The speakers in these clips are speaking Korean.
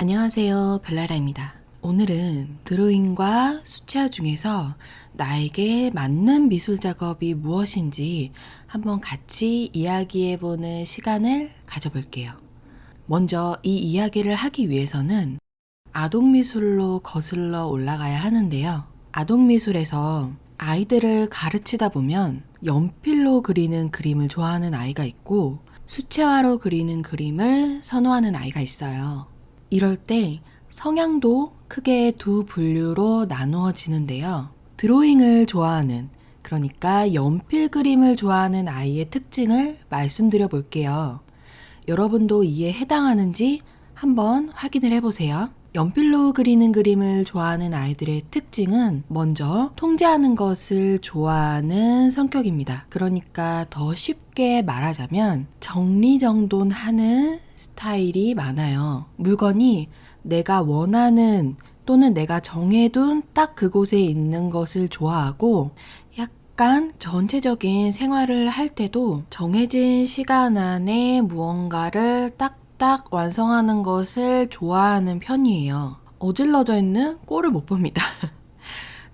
안녕하세요 별나라입니다. 오늘은 드로잉과 수채화 중에서 나에게 맞는 미술 작업이 무엇인지 한번 같이 이야기해보는 시간을 가져볼게요. 먼저 이 이야기를 하기 위해서는 아동미술로 거슬러 올라가야 하는데요. 아동미술에서 아이들을 가르치다 보면 연필로 그리는 그림을 좋아하는 아이가 있고 수채화로 그리는 그림을 선호하는 아이가 있어요. 이럴 때 성향도 크게 두 분류로 나누어지는데요. 드로잉을 좋아하는, 그러니까 연필 그림을 좋아하는 아이의 특징을 말씀드려 볼게요. 여러분도 이에 해당하는지 한번 확인을 해보세요. 연필로 그리는 그림을 좋아하는 아이들의 특징은 먼저 통제하는 것을 좋아하는 성격입니다. 그러니까 더 쉽게 말하자면 정리정돈하는 스타일이 많아요. 물건이 내가 원하는 또는 내가 정해둔 딱 그곳에 있는 것을 좋아하고 약간 전체적인 생활을 할 때도 정해진 시간 안에 무언가를 딱딱 완성하는 것을 좋아하는 편이에요. 어질러져 있는 꼴을 못 봅니다.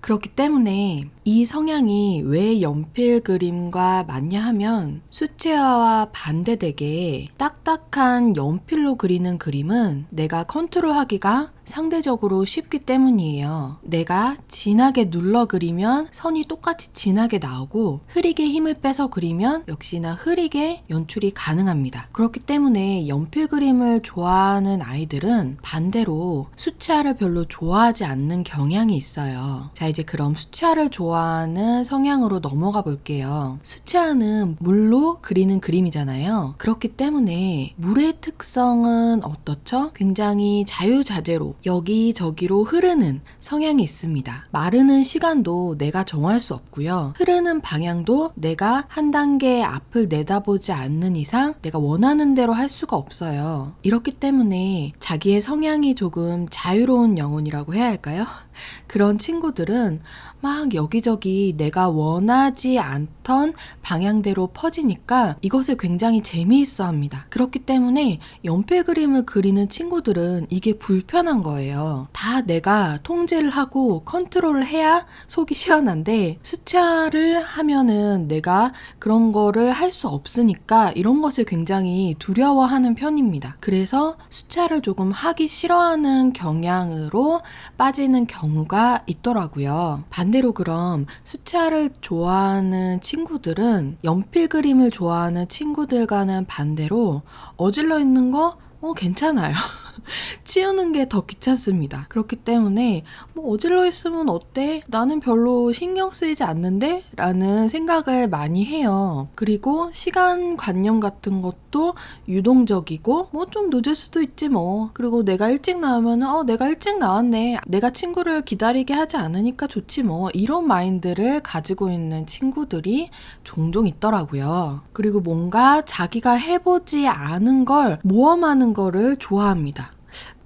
그렇기 때문에 이 성향이 왜 연필 그림과 맞냐 하면 수채화와 반대되게 딱딱한 연필로 그리는 그림은 내가 컨트롤하기가 상대적으로 쉽기 때문이에요. 내가 진하게 눌러 그리면 선이 똑같이 진하게 나오고 흐리게 힘을 빼서 그리면 역시나 흐리게 연출이 가능합니다. 그렇기 때문에 연필 그림을 좋아하는 아이들은 반대로 수채화를 별로 좋아하지 않는 경향이 있어요. 자 이제 그럼 수채화를 좋아하는 성향으로 넘어가 볼게요. 수채화는 물로 그리는 그림이잖아요. 그렇기 때문에 물의 특성은 어떻죠? 굉장히 자유자재로 여기저기로 흐르는 성향이 있습니다. 마르는 시간도 내가 정할 수 없고요. 흐르는 방향도 내가 한 단계 앞을 내다보지 않는 이상 내가 원하는 대로 할 수가 없어요. 이렇기 때문에 자기의 성향이 조금 자유로운 영혼이라고 해야 할까요? 그런 친구들은 막 여기저기 내가 원하지 않던 방향대로 퍼지니까 이것을 굉장히 재미있어 합니다. 그렇기 때문에 연필 그림을 그리는 친구들은 이게 불편한 거예요. 다 내가 통제를 하고 컨트롤을 해야 속이 시원한데 수차를 하면은 내가 그런 거를 할 수 없으니까 이런 것을 굉장히 두려워하는 편입니다. 그래서 수차를 조금 하기 싫어하는 경향으로 빠지는 경 우가 있더라고요. 반대로 그럼 수채화를 좋아하는 친구들은 연필 그림을 좋아하는 친구들과는 반대로 어질러 있는 거 어, 괜찮아요. 치우는 게 더 귀찮습니다. 그렇기 때문에 뭐 어질러 있으면 어때? 나는 별로 신경 쓰이지 않는데? 라는 생각을 많이 해요. 그리고 시간 관념 같은 것도 유동적이고 뭐 좀 늦을 수도 있지 뭐. 그리고 내가 일찍 나오면 어 내가 일찍 나왔네. 내가 친구를 기다리게 하지 않으니까 좋지 뭐. 이런 마인드를 가지고 있는 친구들이 종종 있더라고요. 그리고 뭔가 자기가 해보지 않은 걸 모험하는 거를 좋아합니다.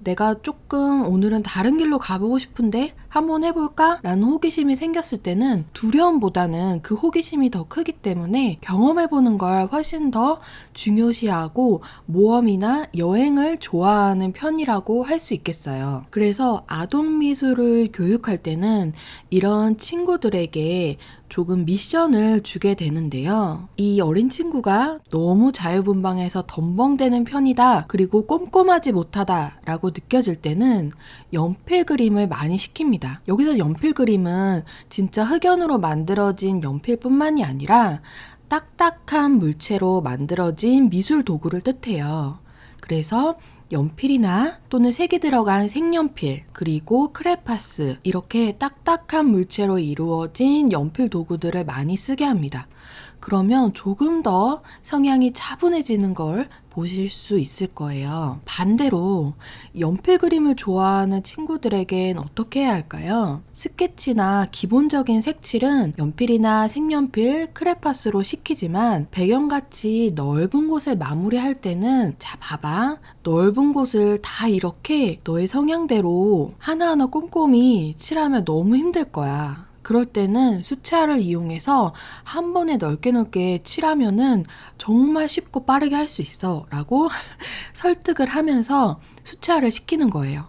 내가 조금 오늘은 다른 길로 가보고 싶은데 한번 해볼까? 라는 호기심이 생겼을 때는 두려움보다는 그 호기심이 더 크기 때문에 경험해보는 걸 훨씬 더 중요시하고 모험이나 여행을 좋아하는 편이라고 할 수 있겠어요. 그래서 아동미술을 교육할 때는 이런 친구들에게 조금 미션을 주게 되는데요. 이 어린 친구가 너무 자유분방해서 덤벙대는 편이다. 그리고 꼼꼼하지 못하다. 라고 느껴질 때는 연필 그림을 많이 시킵니다. 여기서 연필 그림은 진짜 흑연으로 만들어진 연필뿐만이 아니라 딱딱한 물체로 만들어진 미술 도구를 뜻해요. 그래서 연필이나 또는 색이 들어간 색연필 그리고 크레파스 이렇게 딱딱한 물체로 이루어진 연필 도구들을 많이 쓰게 합니다. 그러면 조금 더 성향이 차분해지는 걸 보실 수 있을 거예요. 반대로 연필 그림을 좋아하는 친구들에겐 어떻게 해야 할까요? 스케치나 기본적인 색칠은 연필이나 색연필, 크레파스로 시키지만 배경같이 넓은 곳을 마무리할 때는 자 봐봐 넓은 곳을 다 이렇게 너의 성향대로 하나하나 꼼꼼히 칠하면 너무 힘들 거야. 그럴 때는 수채화를 이용해서 한 번에 넓게 넓게 칠하면은 정말 쉽고 빠르게 할 수 있어 라고 설득을 하면서 수채화를 시키는 거예요.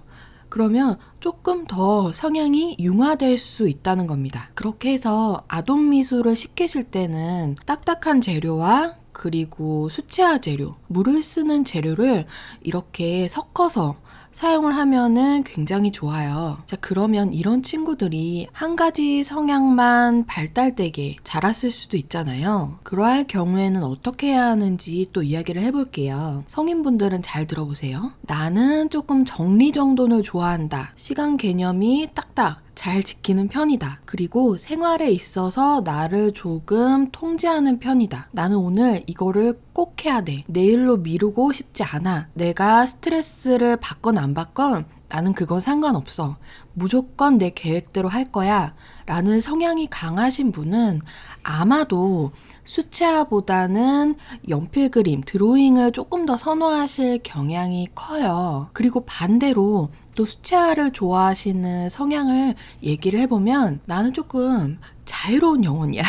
그러면 조금 더 성향이 융화될 수 있다는 겁니다. 그렇게 해서 아동 미술을 시키실 때는 딱딱한 재료와 그리고 수채화 재료, 물을 쓰는 재료를 이렇게 섞어서 사용을 하면은 굉장히 좋아요. 자, 그러면 이런 친구들이 한 가지 성향만 발달되게 자랐을 수도 있잖아요. 그러할 경우에는 어떻게 해야 하는지 또 이야기를 해볼게요. 성인분들은 잘 들어보세요. 나는 조금 정리정돈을 좋아한다. 시간 개념이 딱딱 잘 지키는 편이다. 그리고 생활에 있어서 나를 조금 통제하는 편이다. 나는 오늘 이거를 꼭 해야 돼. 내일로 미루고 싶지 않아. 내가 스트레스를 받건 안 받건 나는 그건 상관없어. 무조건 내 계획대로 할 거야. 라는 성향이 강하신 분은 아마도 수채화보다는 연필 그림, 드로잉을 조금 더 선호하실 경향이 커요. 그리고 반대로 또 수채화를 좋아하시는 성향을 얘기를 해보면 나는 조금 자유로운 영혼이야.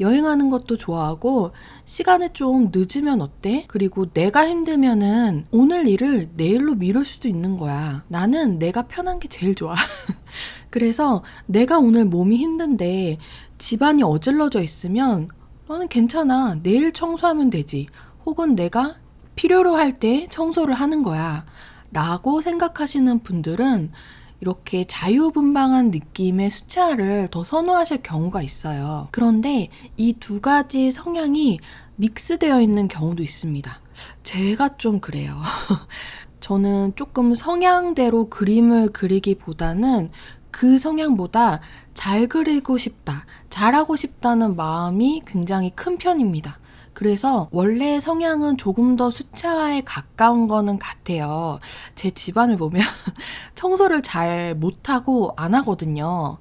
여행하는 것도 좋아하고 시간에 좀 늦으면 어때? 그리고 내가 힘들면은 오늘 일을 내일로 미룰 수도 있는 거야. 나는 내가 편한 게 제일 좋아. 그래서 내가 오늘 몸이 힘든데 집안이 어질러져 있으면 너는 괜찮아. 내일 청소하면 되지. 혹은 내가 필요로 할 때 청소를 하는 거야. 라고 생각하시는 분들은 이렇게 자유분방한 느낌의 수채화를 더 선호하실 경우가 있어요. 그런데 이 두 가지 성향이 믹스되어 있는 경우도 있습니다. 제가 좀 그래요. 저는 조금 성향대로 그림을 그리기보다는 그 성향보다 잘 그리고 싶다, 잘하고 싶다는 마음이 굉장히 큰 편입니다. 그래서 원래 성향은 조금 더 수채화에 가까운 거는 같아요. 제 집안을 보면 청소를 잘 못하고 안 하거든요.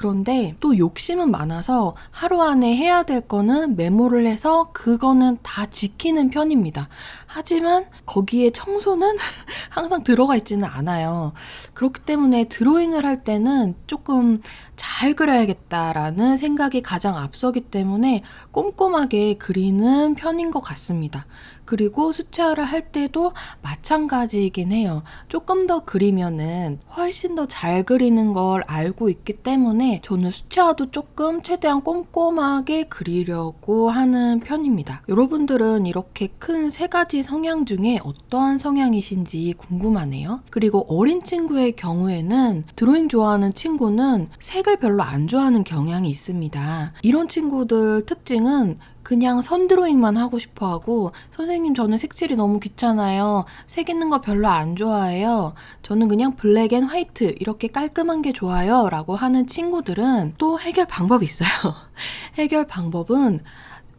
그런데 또 욕심은 많아서 하루 안에 해야 될 거는 메모를 해서 그거는 다 지키는 편입니다. 하지만 거기에 청소는 항상 들어가 있지는 않아요. 그렇기 때문에 드로잉을 할 때는 조금 잘 그려야겠다라는 생각이 가장 앞서기 때문에 꼼꼼하게 그리는 편인 것 같습니다. 그리고 수채화를 할 때도 마찬가지이긴 해요. 조금 더 그리면은 훨씬 더 잘 그리는 걸 알고 있기 때문에 저는 수채화도 조금 최대한 꼼꼼하게 그리려고 하는 편입니다. 여러분들은 이렇게 큰 세 가지 성향 중에 어떠한 성향이신지 궁금하네요. 그리고 어린 친구의 경우에는 드로잉 좋아하는 친구는 색을 별로 안 좋아하는 경향이 있습니다. 이런 친구들 특징은 그냥 선 드로잉만 하고 싶어 하고 선생님 저는 색칠이 너무 귀찮아요. 색 있는 거 별로 안 좋아해요. 저는 그냥 black and white 이렇게 깔끔한 게 좋아요. 라고 하는 친구들은 또 해결 방법이 있어요. 해결 방법은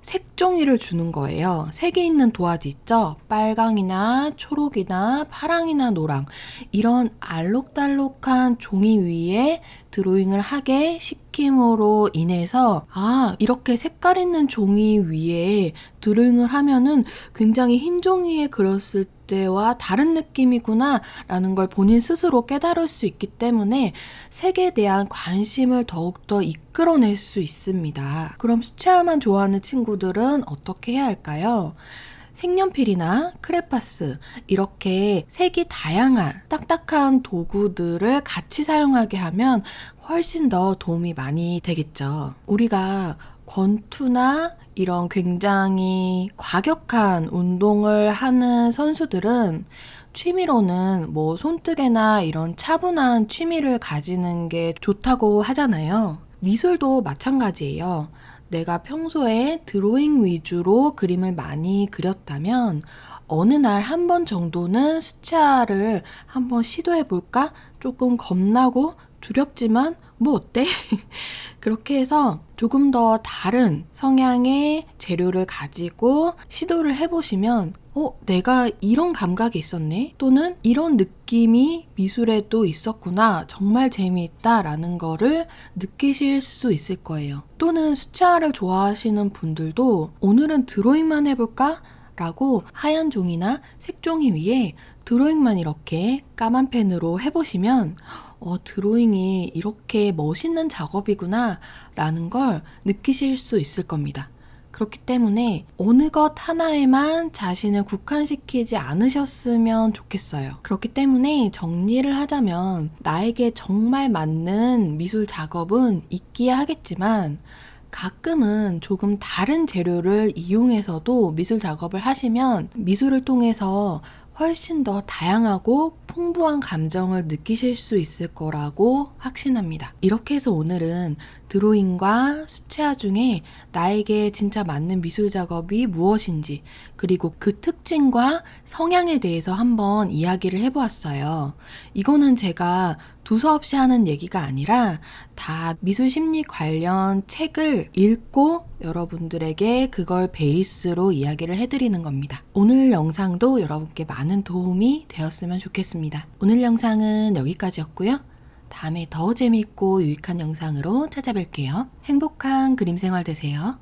색종이를 주는 거예요. 색이 있는 도화지 있죠? 빨강이나 초록이나 파랑이나 노랑 이런 알록달록한 종이 위에 드로잉을 하게 시킴으로 인해서 아 이렇게 색깔 있는 종이 위에 드로잉을 하면은 굉장히 흰 종이에 그렸을 때와 다른 느낌이구나 라는 걸 본인 스스로 깨달을 수 있기 때문에 색에 대한 관심을 더욱더 이끌어낼 수 있습니다. 그럼 수채화만 좋아하는 친구들은 어떻게 해야 할까요? 색연필이나 크레파스 이렇게 색이 다양한 딱딱한 도구들을 같이 사용하게 하면 훨씬 더 도움이 많이 되겠죠. 우리가 권투나 이런 굉장히 과격한 운동을 하는 선수들은 취미로는 뭐 손뜨개나 이런 차분한 취미를 가지는 게 좋다고 하잖아요. 미술도 마찬가지예요. 내가 평소에 드로잉 위주로 그림을 많이 그렸다면 어느 날 한 번 정도는 수채화를 한번 시도해 볼까? 조금 겁나고 두렵지만 뭐 어때? 그렇게 해서 조금 더 다른 성향의 재료를 가지고 시도를 해보시면 어, 내가 이런 감각이 있었네? 또는 이런 느낌이 미술에도 있었구나. 정말 재미있다. 라는 거를 느끼실 수 있을 거예요. 또는 수채화를 좋아하시는 분들도 오늘은 드로잉만 해볼까? 라고 하얀 종이나 색종이 위에 드로잉만 이렇게 까만 펜으로 해보시면 어, 드로잉이 이렇게 멋있는 작업이구나 라는 걸 느끼실 수 있을 겁니다. 그렇기 때문에 어느 것 하나에만 자신을 국한시키지 않으셨으면 좋겠어요. 그렇기 때문에 정리를 하자면 나에게 정말 맞는 미술 작업은 있기야 하겠지만 가끔은 조금 다른 재료를 이용해서도 미술 작업을 하시면 미술을 통해서 훨씬 더 다양하고 풍부한 감정을 느끼실 수 있을 거라고 확신합니다. 이렇게 해서 오늘은 드로잉과 수채화 중에 나에게 진짜 맞는 미술 작업이 무엇인지 그리고 그 특징과 성향에 대해서 한번 이야기를 해보았어요. 이거는 제가 두서없이 하는 얘기가 아니라 다 미술 심리 관련 책을 읽고 여러분들에게 그걸 베이스로 이야기를 해드리는 겁니다. 오늘 영상도 여러분께 많은 도움이 되었으면 좋겠습니다. 오늘 영상은 여기까지였고요. 다음에 더 재밌고 유익한 영상으로 찾아뵐게요. 행복한 그림 생활 되세요.